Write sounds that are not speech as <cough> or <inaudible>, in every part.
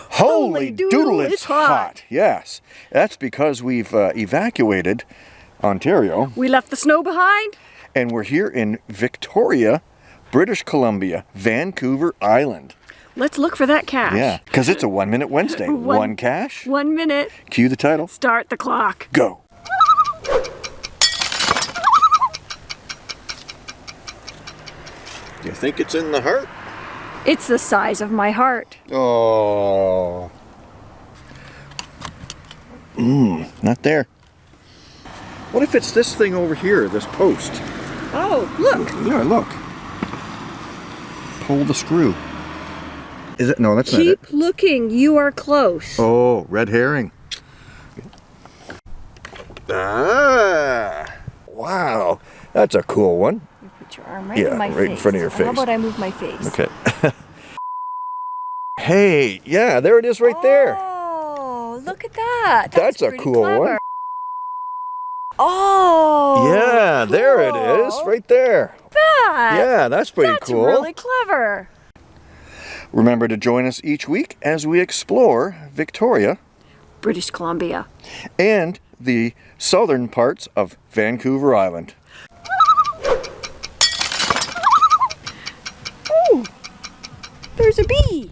Holy doodle, it's hot. Yes, that's because we've uh, evacuated Ontario We left the snow behind. and we're here in Victoria, British Columbia, Vancouver Island. Let's look for that cache. Yeah, because it's a one minute Wednesday. <laughs> One- One cache. One minute. Cue the title. Start the clock. Go. You think it's in the heart? It's the size of my heart. Oh. Mmm, not there. What if it's this thing over here, this post? Oh, look. Yeah, look. Pull the screw. Is it? No, that's Keep not it. Keep looking. You are close. Oh, red herring. Ah, wow. That's a cool one. You put your arm right Yeah, in my right face. in front of your face. How about I move my face? Okay. <laughs> hey, yeah, there it is right there. Oh, look at that. That's a pretty cool one. clever. Oh. yeah, there it is, right there. That. Yeah, that's pretty That's cool. really clever. Remember to join us each week as we explore Victoria British Columbia. and the southern parts of Vancouver Island. There's a bee.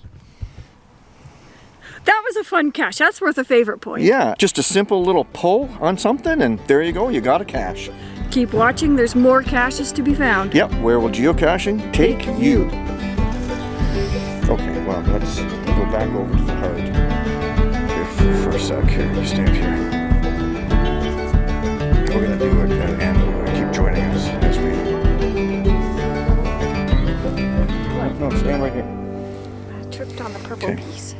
That was a fun cache. That's worth a favorite point. Yeah, just a simple little pull on something and there you go, you got a cache. Keep watching. There's more caches to be found. Yep, where will geocaching take you? Okay, well, let's go back over to the heart. Here for, for a sec here, you stand here. We're gonna do it and, and keep joining us as we... No, stand right here. I tripped on the purple Okay. piece.